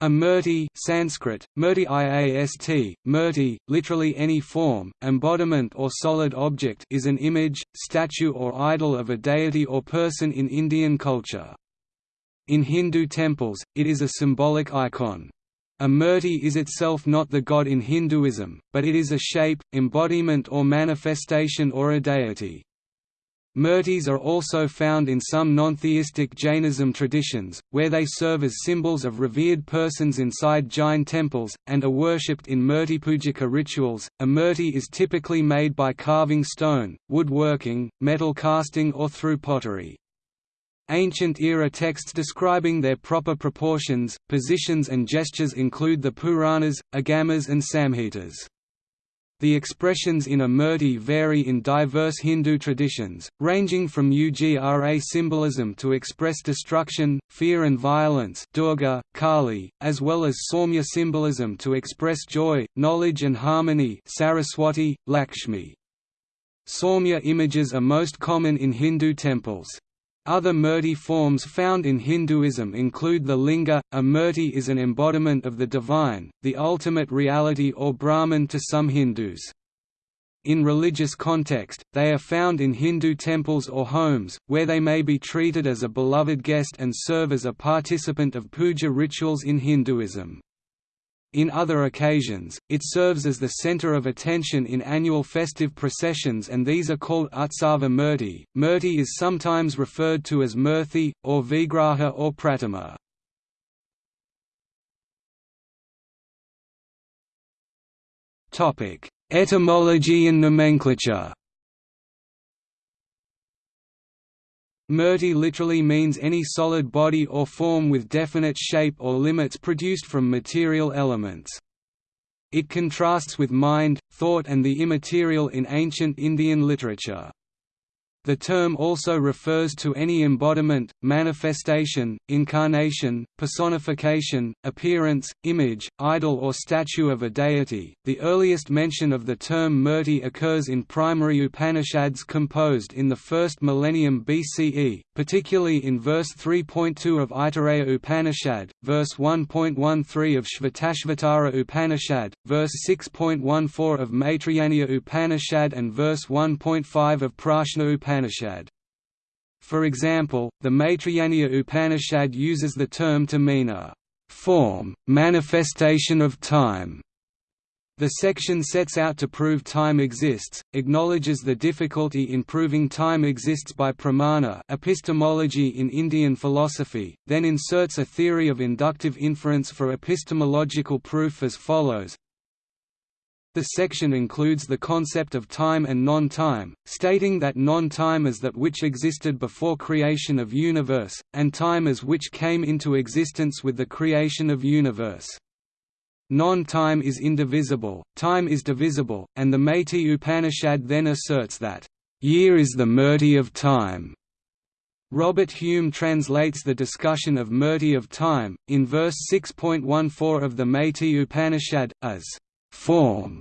A murti Sanskrit, murti iast, murti, literally any form, embodiment or solid object is an image, statue or idol of a deity or person in Indian culture. In Hindu temples, it is a symbolic icon. A murti is itself not the god in Hinduism, but it is a shape, embodiment or manifestation or a deity. Murtis are also found in some non-theistic Jainism traditions, where they serve as symbols of revered persons inside Jain temples, and are worshipped in murtipujika rituals. A murti is typically made by carving stone, woodworking, metal casting or through pottery. Ancient era texts describing their proper proportions, positions and gestures include the Puranas, Agamas and Samhitas. The expressions in a murti vary in diverse Hindu traditions, ranging from Ugra symbolism to express destruction, fear and violence Durga, Kali, as well as Saumya symbolism to express joy, knowledge and harmony Saraswati, Lakshmi. Saumya images are most common in Hindu temples. Other murti forms found in Hinduism include the linga. A murti is an embodiment of the divine, the ultimate reality or Brahman to some Hindus. In religious context, they are found in Hindu temples or homes, where they may be treated as a beloved guest and serve as a participant of puja rituals in Hinduism. In other occasions, it serves as the center of attention in annual festive processions and these are called Utsava Murti. Murti is sometimes referred to as Murthy, or Vigraha or Pratima. Etymology and nomenclature Murti literally means any solid body or form with definite shape or limits produced from material elements. It contrasts with mind, thought and the immaterial in ancient Indian literature. The term also refers to any embodiment, manifestation, incarnation, personification, appearance, image, idol or statue of a deity. The earliest mention of the term murti occurs in primary Upanishads composed in the first millennium BCE, particularly in verse 3.2 of Aitareya Upanishad, verse 1.13 of Shvetashvatara Upanishad, verse 6.14 of Maitrayaniya Upanishad and verse 1.5 of Prashna Upanishad. For example, the Maitrayaniya Upanishad uses the term to mean a form, manifestation of time. The section sets out to prove time exists, acknowledges the difficulty in proving time exists by pramana epistemology in Indian philosophy, then inserts a theory of inductive inference for epistemological proof as follows the section includes the concept of time and non-time, stating that non-time is that which existed before creation of universe, and time is which came into existence with the creation of universe. Non-time is indivisible, time is divisible, and the Maitri Upanishad then asserts that, "...year is the murti of time." Robert Hume translates the discussion of murti of time, in verse 6.14 of the Maitri Upanishad, as form.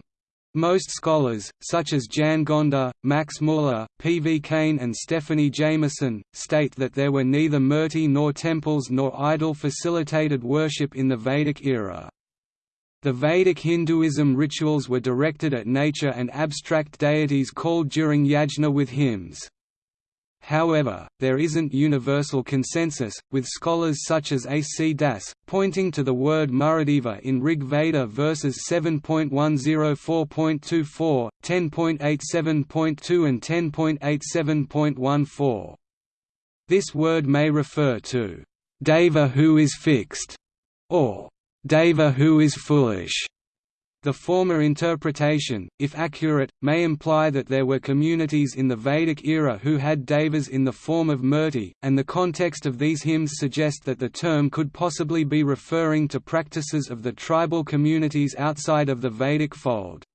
Most scholars, such as Jan Gonda, Max Muller, P. V. Kane and Stephanie Jamison, state that there were neither murti nor temples nor idol-facilitated worship in the Vedic era. The Vedic Hinduism rituals were directed at nature and abstract deities called during yajna with hymns. However, there isn't universal consensus, with scholars such as A. C. Das, pointing to the word Muradeva in Rig Veda verses 7.104.24, 10.87.2 and 10.87.14. This word may refer to Deva who is fixed, or Deva who is foolish. The former interpretation, if accurate, may imply that there were communities in the Vedic era who had devas in the form of murti, and the context of these hymns suggest that the term could possibly be referring to practices of the tribal communities outside of the Vedic fold.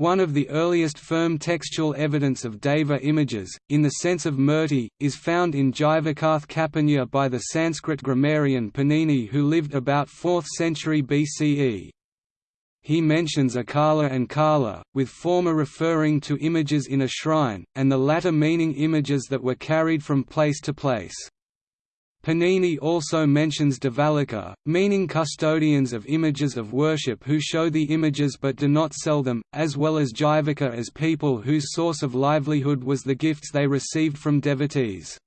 One of the earliest firm textual evidence of deva images, in the sense of murti, is found in Jivakath Kapanya by the Sanskrit grammarian Panini who lived about 4th century BCE he mentions Akala and Kala, with former referring to images in a shrine, and the latter meaning images that were carried from place to place. Panini also mentions Devalika, meaning custodians of images of worship who show the images but do not sell them, as well as Jivaka as people whose source of livelihood was the gifts they received from devotees.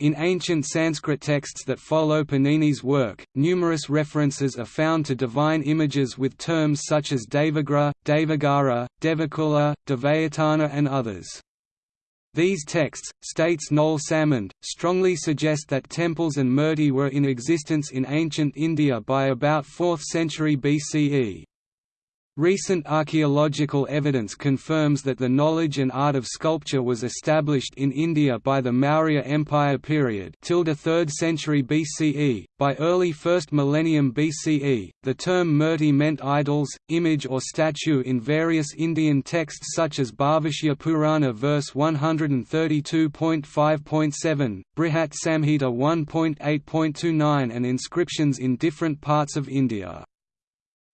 In ancient Sanskrit texts that follow Panini's work, numerous references are found to divine images with terms such as Devagra, Devagara, Devakula, Devayatana and others. These texts, states Noel Salmond, strongly suggest that temples and murti were in existence in ancient India by about 4th century BCE. Recent archaeological evidence confirms that the knowledge and art of sculpture was established in India by the Maurya Empire period till the 3rd century BCE. By early 1st millennium BCE, the term murti meant idols, image or statue in various Indian texts such as Bhavishya Purana verse 132.5.7, Brihat Samhita 1.8.29 and inscriptions in different parts of India.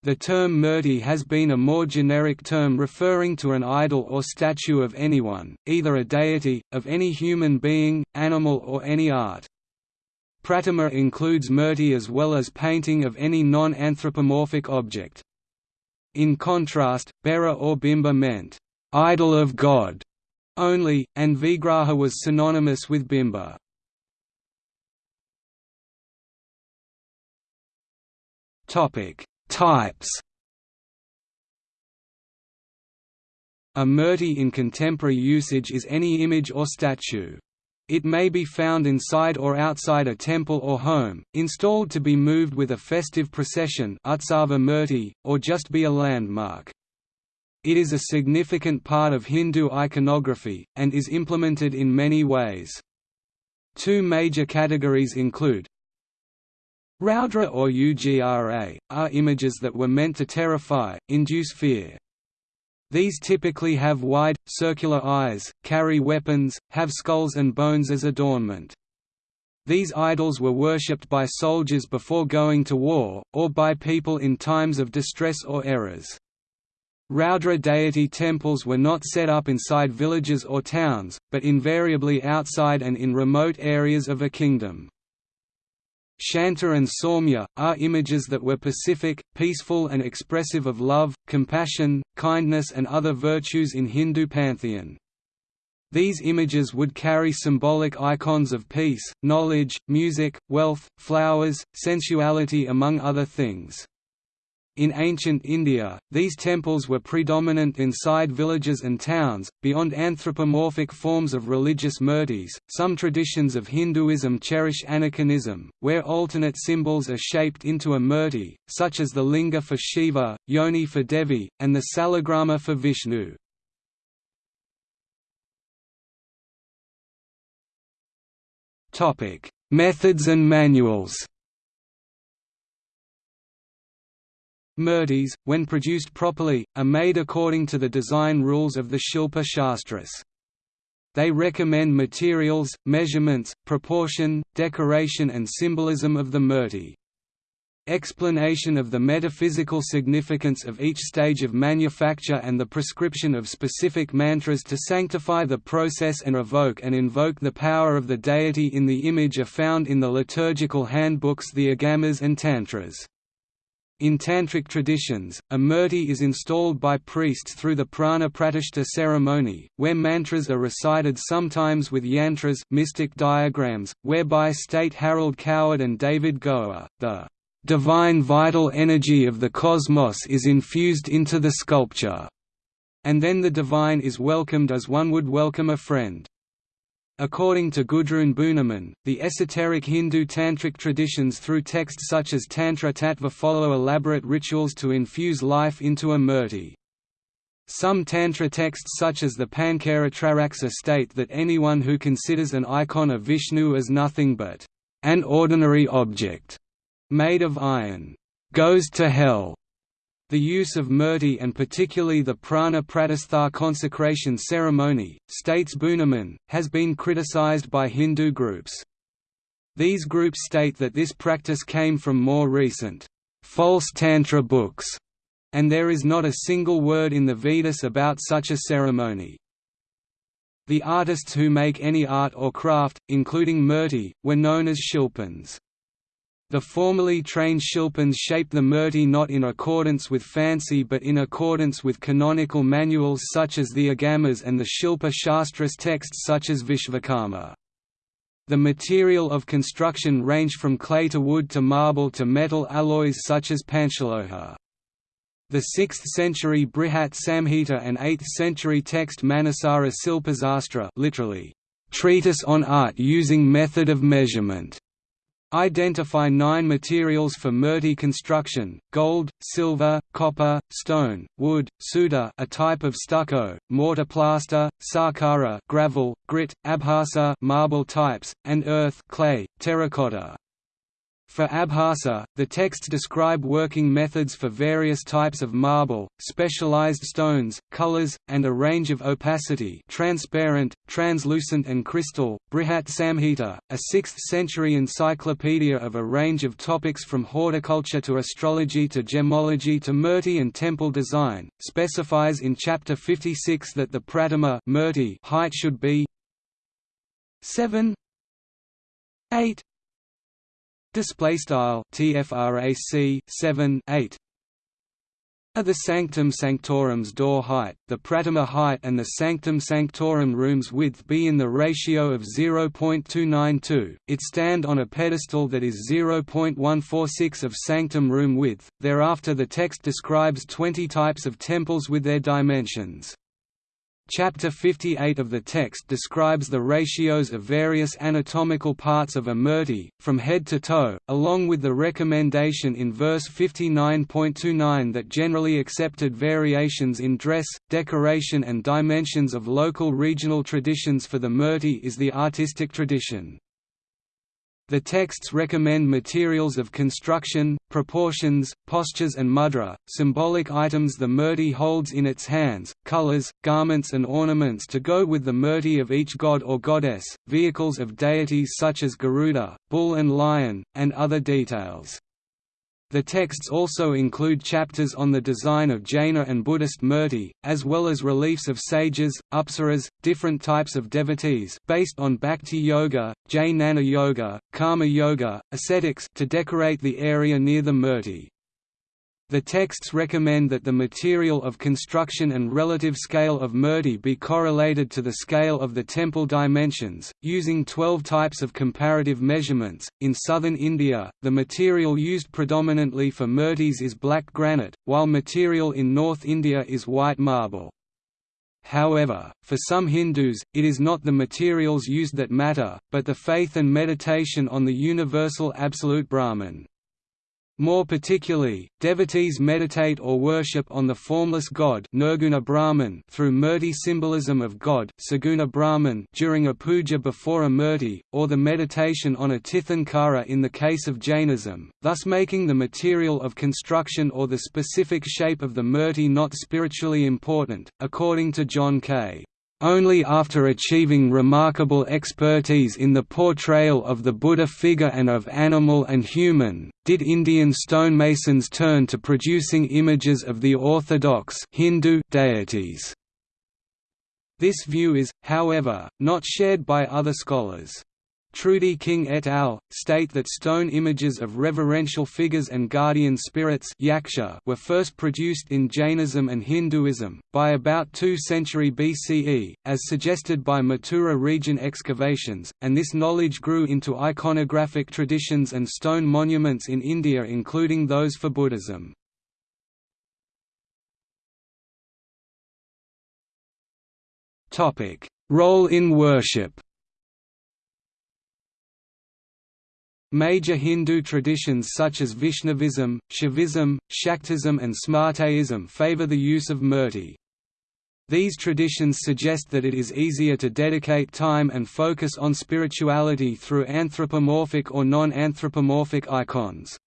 The term murti has been a more generic term referring to an idol or statue of anyone, either a deity, of any human being, animal or any art. Pratima includes murti as well as painting of any non-anthropomorphic object. In contrast, Bera or Bimba meant, "...idol of God", only, and Vigraha was synonymous with Bimba. Topic Types A murti in contemporary usage is any image or statue. It may be found inside or outside a temple or home, installed to be moved with a festive procession or just be a landmark. It is a significant part of Hindu iconography, and is implemented in many ways. Two major categories include Raudra or Ugra, are images that were meant to terrify, induce fear. These typically have wide, circular eyes, carry weapons, have skulls and bones as adornment. These idols were worshipped by soldiers before going to war, or by people in times of distress or errors. Raudra deity temples were not set up inside villages or towns, but invariably outside and in remote areas of a kingdom. Shanta and Saumya, are images that were pacific, peaceful and expressive of love, compassion, kindness and other virtues in Hindu pantheon. These images would carry symbolic icons of peace, knowledge, music, wealth, flowers, sensuality among other things. In ancient India, these temples were predominant inside villages and towns, beyond anthropomorphic forms of religious murtis. Some traditions of Hinduism cherish aniconism, where alternate symbols are shaped into a murti, such as the linga for Shiva, yoni for Devi, and the salagrama for Vishnu. Methods and manuals Murtis, when produced properly, are made according to the design rules of the Shilpa Shastras. They recommend materials, measurements, proportion, decoration and symbolism of the murti. Explanation of the metaphysical significance of each stage of manufacture and the prescription of specific mantras to sanctify the process and evoke and invoke the power of the deity in the image are found in the liturgical handbooks the Agamas and Tantras. In Tantric traditions, a murti is installed by priests through the prana pratishta ceremony, where mantras are recited sometimes with yantras mystic diagrams, whereby state Harold Coward and David Goa, the divine vital energy of the cosmos is infused into the sculpture, and then the divine is welcomed as one would welcome a friend. According to Gudrun Bühnemann, the esoteric Hindu tantric traditions through texts such as Tantra Tattva follow elaborate rituals to infuse life into a murti. Some Tantra texts such as the Pankaratraraksa state that anyone who considers an icon of Vishnu as nothing but an ordinary object made of iron goes to hell. The use of murti and particularly the prana pratistha consecration ceremony, states Bühnemann, has been criticized by Hindu groups. These groups state that this practice came from more recent, false Tantra books, and there is not a single word in the Vedas about such a ceremony. The artists who make any art or craft, including murti, were known as shilpins. The formally trained shilpins shape the murti not in accordance with fancy but in accordance with canonical manuals such as the Agamas and the Shilpa Shastras texts such as Vishvakarma. The material of construction range from clay to wood to marble to metal alloys such as panchaloha. The 6th century Brihat Samhita and 8th century text Manasara Silpasastra literally, treatise on art using method of measurement, Identify nine materials for murti construction, gold, silver, copper, stone, wood, suda a type of stucco, mortar plaster, sakara gravel, grit, abhasa marble types, and earth clay, terracotta. For Abhasa, the texts describe working methods for various types of marble, specialized stones, colors, and a range of opacity transparent, translucent and crystal. Brihat Samhita, a 6th-century encyclopedia of a range of topics from horticulture to astrology to gemology to murti and temple design, specifies in Chapter 56 that the pratima height should be 7 8 display style tfrac 7 8 at the sanctum sanctorum's door height, the pratima height and the sanctum sanctorum room's width be in the ratio of 0.292, it stand on a pedestal that is 0.146 of sanctum room width. Thereafter the text describes 20 types of temples with their dimensions. Chapter 58 of the text describes the ratios of various anatomical parts of a murti, from head to toe, along with the recommendation in verse 59.29 that generally accepted variations in dress, decoration and dimensions of local regional traditions for the murti is the artistic tradition. The texts recommend materials of construction, proportions, postures and mudra, symbolic items the murti holds in its hands, colors, garments and ornaments to go with the murti of each god or goddess, vehicles of deities such as Garuda, bull and lion, and other details. The texts also include chapters on the design of Jaina and Buddhist murti, as well as reliefs of sages, apsaras, different types of devotees based on Bhakti Yoga, Jnana Yoga, Karma Yoga, ascetics to decorate the area near the murti. The texts recommend that the material of construction and relative scale of murti be correlated to the scale of the temple dimensions, using 12 types of comparative measurements. In southern India, the material used predominantly for murtis is black granite, while material in North India is white marble. However, for some Hindus, it is not the materials used that matter, but the faith and meditation on the universal absolute Brahman. More particularly, devotees meditate or worship on the formless God Nirguna Brahman through murti symbolism of God Saguna Brahman during a puja before a murti, or the meditation on a tirthankara in the case of Jainism, thus making the material of construction or the specific shape of the murti not spiritually important, according to John K. Only after achieving remarkable expertise in the portrayal of the Buddha figure and of animal and human, did Indian stonemasons turn to producing images of the orthodox Hindu deities. This view is, however, not shared by other scholars. Trudy Ring et al. state that stone images of reverential figures and guardian spirits yaksha were first produced in Jainism and Hinduism, by about 2 century BCE, as suggested by Mathura region excavations, and this knowledge grew into iconographic traditions and stone monuments in India including those for Buddhism. Role in worship Major Hindu traditions such as Vaishnavism, Shaivism, Shaktism and Smartaism favor the use of murti. These traditions suggest that it is easier to dedicate time and focus on spirituality through anthropomorphic or non-anthropomorphic icons.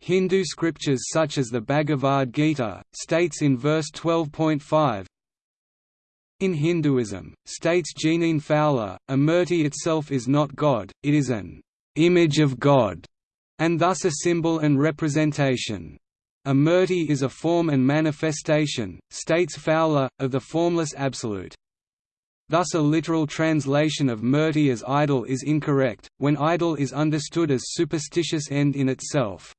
Hindu scriptures such as the Bhagavad Gita, states in verse 12.5, in Hinduism, states Jeanine Fowler, a murti itself is not God, it is an image of God, and thus a symbol and representation. A murti is a form and manifestation, states Fowler, of the formless absolute. Thus a literal translation of murti as idol is incorrect, when idol is understood as superstitious end in itself.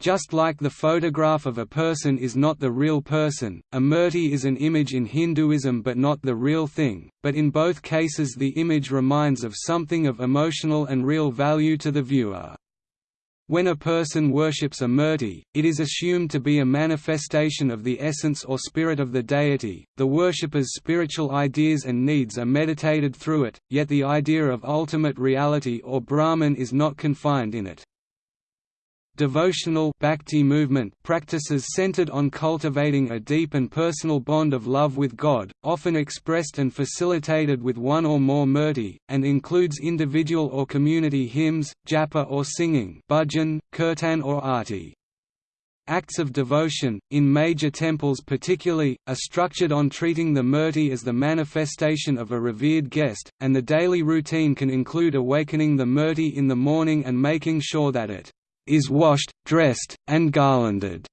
Just like the photograph of a person is not the real person, a murti is an image in Hinduism but not the real thing, but in both cases the image reminds of something of emotional and real value to the viewer. When a person worships a murti, it is assumed to be a manifestation of the essence or spirit of the deity. The worshipper's spiritual ideas and needs are meditated through it, yet the idea of ultimate reality or Brahman is not confined in it. Devotional bhakti movement practices centered on cultivating a deep and personal bond of love with God, often expressed and facilitated with one or more murti, and includes individual or community hymns, japa or singing bhajan, kirtan or arti. Acts of devotion, in major temples particularly, are structured on treating the murti as the manifestation of a revered guest, and the daily routine can include awakening the murti in the morning and making sure that it is washed, dressed, and garlanded.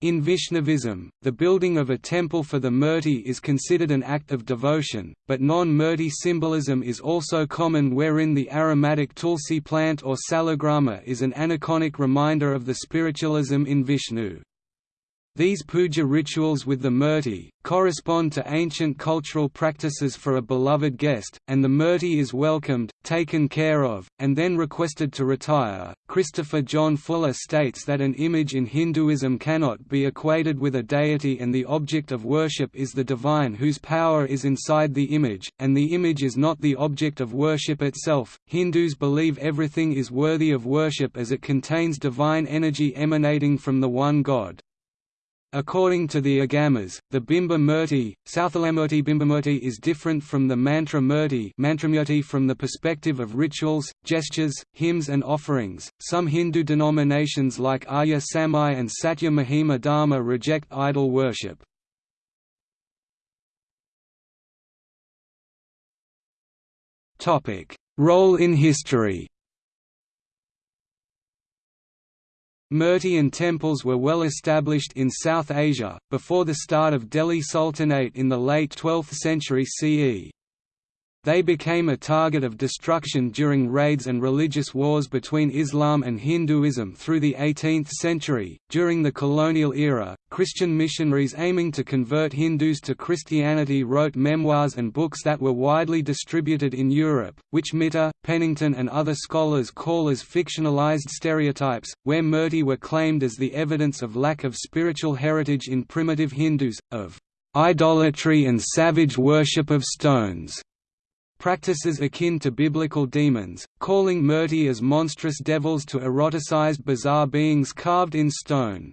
In Vaishnavism, the building of a temple for the Murti is considered an act of devotion, but non-Murti symbolism is also common wherein the aromatic tulsi plant or salagrama is an aniconic reminder of the spiritualism in Vishnu. These puja rituals with the murti, correspond to ancient cultural practices for a beloved guest, and the murti is welcomed, taken care of, and then requested to retire. Christopher John Fuller states that an image in Hinduism cannot be equated with a deity and the object of worship is the divine whose power is inside the image, and the image is not the object of worship itself. Hindus believe everything is worthy of worship as it contains divine energy emanating from the one God. According to the Agamas, the Bimba Murti, Southalamurti Bimbamurti is different from the Mantra Murti Mantramurti from the perspective of rituals, gestures, hymns and offerings. Some Hindu denominations like Arya Samaj and Satya Mahima Dharma reject idol worship. Role in history Murti and temples were well established in South Asia, before the start of Delhi Sultanate in the late 12th century CE. They became a target of destruction during raids and religious wars between Islam and Hinduism through the 18th century. During the colonial era, Christian missionaries aiming to convert Hindus to Christianity wrote memoirs and books that were widely distributed in Europe, which Mitter, Pennington, and other scholars call as fictionalized stereotypes, where murti were claimed as the evidence of lack of spiritual heritage in primitive Hindus, of idolatry and savage worship of stones practices akin to biblical demons, calling murti as monstrous devils to eroticized bizarre beings carved in stone.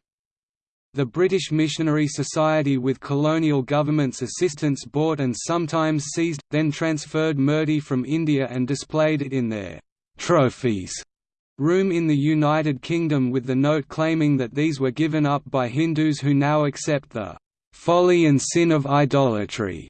The British Missionary Society with colonial government's assistance bought and sometimes seized, then transferred murti from India and displayed it in their «trophies» room in the United Kingdom with the note claiming that these were given up by Hindus who now accept the «folly and sin of idolatry»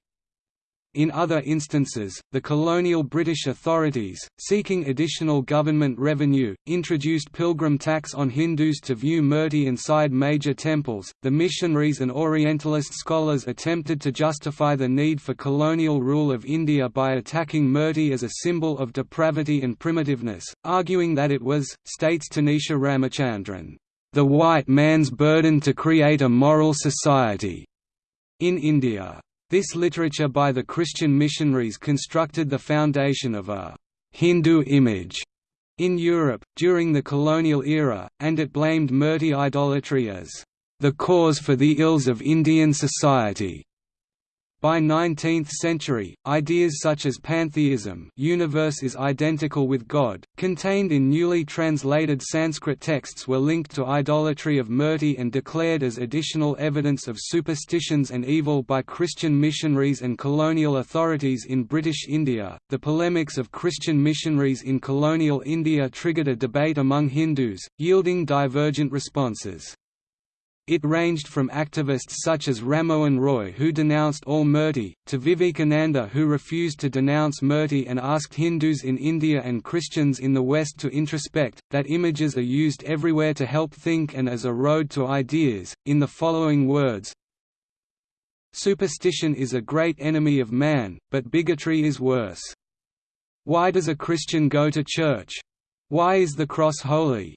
In other instances, the colonial British authorities, seeking additional government revenue, introduced pilgrim tax on Hindus to view murti inside major temples. The missionaries and Orientalist scholars attempted to justify the need for colonial rule of India by attacking murti as a symbol of depravity and primitiveness, arguing that it was, states Tanisha Ramachandran, the white man's burden to create a moral society. In India, this literature by the Christian missionaries constructed the foundation of a «Hindu image» in Europe, during the colonial era, and it blamed Murti idolatry as «the cause for the ills of Indian society». By 19th century, ideas such as pantheism universe is identical with God, contained in newly translated Sanskrit texts were linked to idolatry of murti and declared as additional evidence of superstitions and evil by Christian missionaries and colonial authorities in British India. The polemics of Christian missionaries in colonial India triggered a debate among Hindus, yielding divergent responses. It ranged from activists such as Rammohun Roy who denounced all murti, to Vivekananda who refused to denounce murti and asked Hindus in India and Christians in the West to introspect, that images are used everywhere to help think and as a road to ideas, in the following words, superstition is a great enemy of man, but bigotry is worse. Why does a Christian go to church? Why is the cross holy?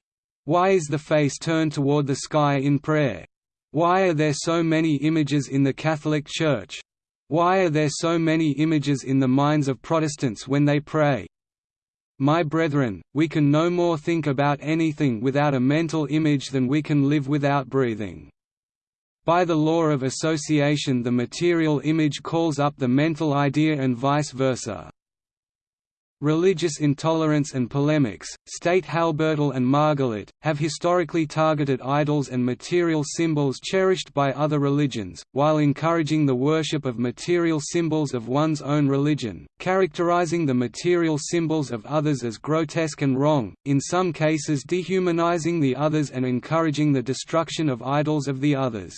Why is the face turned toward the sky in prayer? Why are there so many images in the Catholic Church? Why are there so many images in the minds of Protestants when they pray? My brethren, we can no more think about anything without a mental image than we can live without breathing. By the law of association the material image calls up the mental idea and vice versa. Religious intolerance and polemics, state Halbertal and Margalit, have historically targeted idols and material symbols cherished by other religions, while encouraging the worship of material symbols of one's own religion, characterizing the material symbols of others as grotesque and wrong, in some cases dehumanizing the others and encouraging the destruction of idols of the others.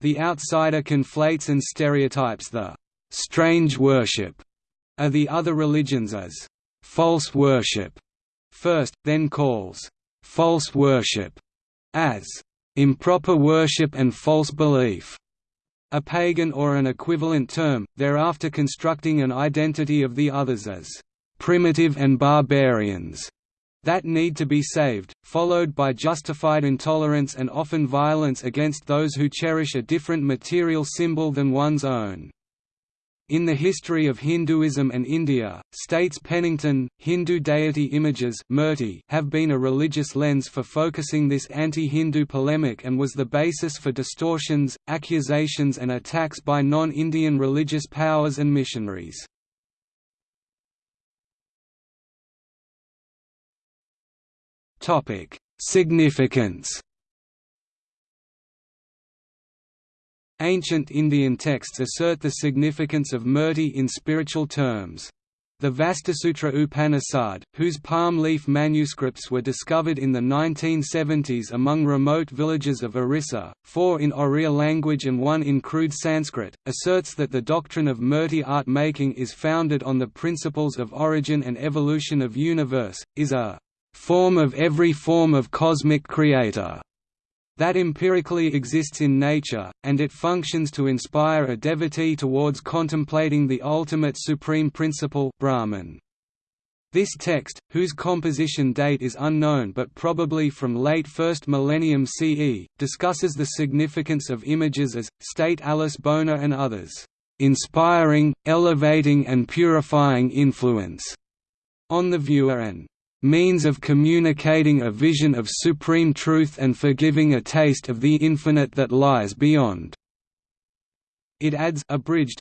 The outsider conflates and stereotypes the «strange worship» are the other religions as false worship first, then calls false worship as improper worship and false belief, a pagan or an equivalent term, thereafter constructing an identity of the others as primitive and barbarians that need to be saved, followed by justified intolerance and often violence against those who cherish a different material symbol than one's own. In the history of Hinduism and India, states Pennington, Hindu deity images have been a religious lens for focusing this anti-Hindu polemic and was the basis for distortions, accusations and attacks by non-Indian religious powers and missionaries. Significance Ancient Indian texts assert the significance of murti in spiritual terms. The Vastusutra Upanishad, whose palm leaf manuscripts were discovered in the 1970s among remote villages of Orissa, four in Oriya language and one in crude Sanskrit, asserts that the doctrine of murti art making is founded on the principles of origin and evolution of universe, is a form of every form of cosmic creator that empirically exists in nature, and it functions to inspire a devotee towards contemplating the ultimate supreme principle Brahman. This text, whose composition date is unknown but probably from late 1st millennium CE, discusses the significance of images as, state Alice Boner and others, "...inspiring, elevating and purifying influence," on the viewer and means of communicating a vision of supreme truth and for giving a taste of the infinite that lies beyond." It adds abridged,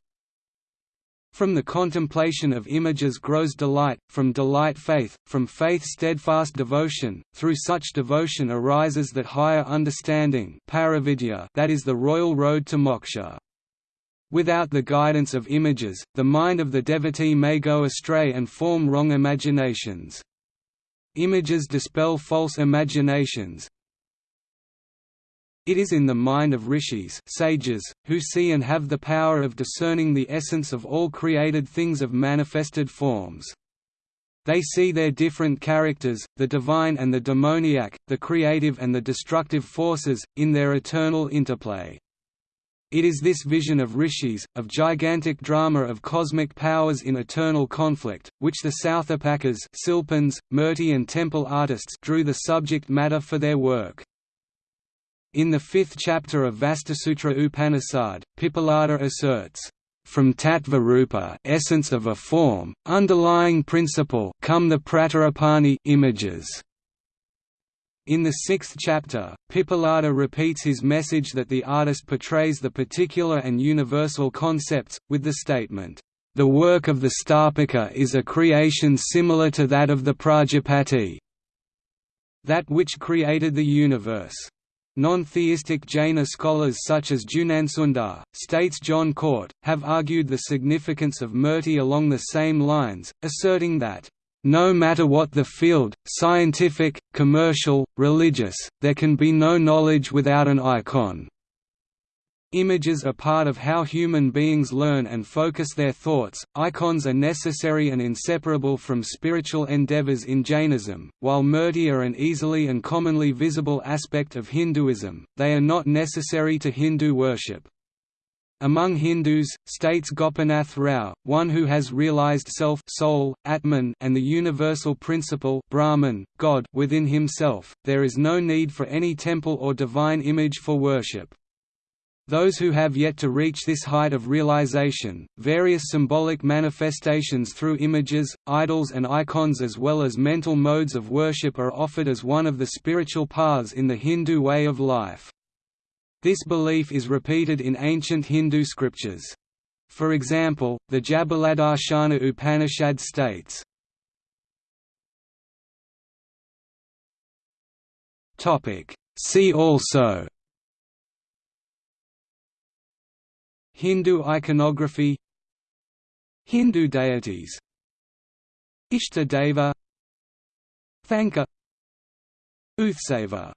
from the contemplation of images grows delight, from delight faith, from faith steadfast devotion, through such devotion arises that higher understanding that is the royal road to moksha. Without the guidance of images, the mind of the devotee may go astray and form wrong imaginations. Images dispel false imaginations. It is in the mind of rishis sages, who see and have the power of discerning the essence of all created things of manifested forms. They see their different characters, the divine and the demoniac, the creative and the destructive forces, in their eternal interplay. It is this vision of rishis, of gigantic drama of cosmic powers in eternal conflict, which the Southopakas Silpans, Murti and temple artists drew the subject matter for their work. In the fifth chapter of Vastusutra Upanishad, Pippalada asserts, from tattva rupa essence of a form, underlying principle come the pratarapani images. In the sixth chapter, Pippalada repeats his message that the artist portrays the particular and universal concepts, with the statement, "...the work of the Sthapaka is a creation similar to that of the Prajapati that which created the universe." Non-theistic Jaina scholars such as Junansundar, states John Cort, have argued the significance of Murti along the same lines, asserting that no matter what the field, scientific, commercial, religious, there can be no knowledge without an icon. Images are part of how human beings learn and focus their thoughts. Icons are necessary and inseparable from spiritual endeavors in Jainism. While murti are an easily and commonly visible aspect of Hinduism, they are not necessary to Hindu worship. Among Hindus, states Gopinath Rao, one who has realized self soul, Atman and the universal principle Brahman, God within himself, there is no need for any temple or divine image for worship. Those who have yet to reach this height of realization, various symbolic manifestations through images, idols and icons as well as mental modes of worship are offered as one of the spiritual paths in the Hindu way of life. This belief is repeated in ancient Hindu scriptures. For example, the Jabaladarshana Upanishad states, See also Hindu iconography Hindu deities Ishta Deva Thanka Uthsava